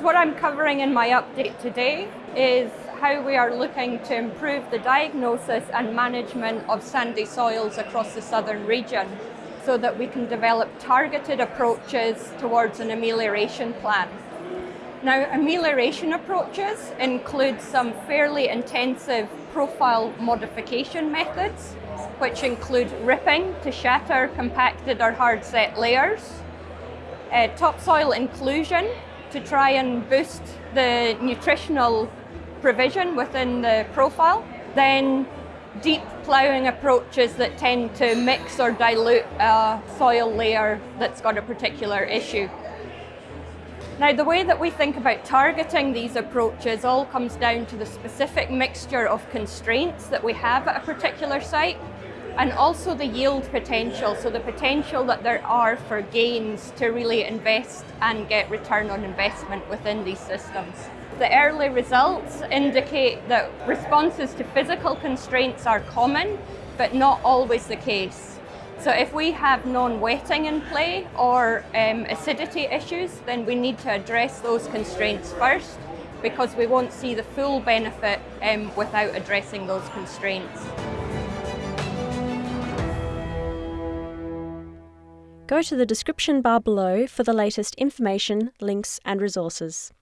What I'm covering in my update today is how we are looking to improve the diagnosis and management of sandy soils across the southern region so that we can develop targeted approaches towards an amelioration plan. Now, amelioration approaches include some fairly intensive profile modification methods, which include ripping to shatter compacted or hard set layers, uh, topsoil inclusion to try and boost the nutritional provision within the profile, then deep ploughing approaches that tend to mix or dilute a soil layer that's got a particular issue. Now the way that we think about targeting these approaches all comes down to the specific mixture of constraints that we have at a particular site and also the yield potential, so the potential that there are for gains to really invest and get return on investment within these systems. The early results indicate that responses to physical constraints are common, but not always the case. So if we have non-wetting in play or um, acidity issues, then we need to address those constraints first because we won't see the full benefit um, without addressing those constraints. Go to the description bar below for the latest information, links and resources.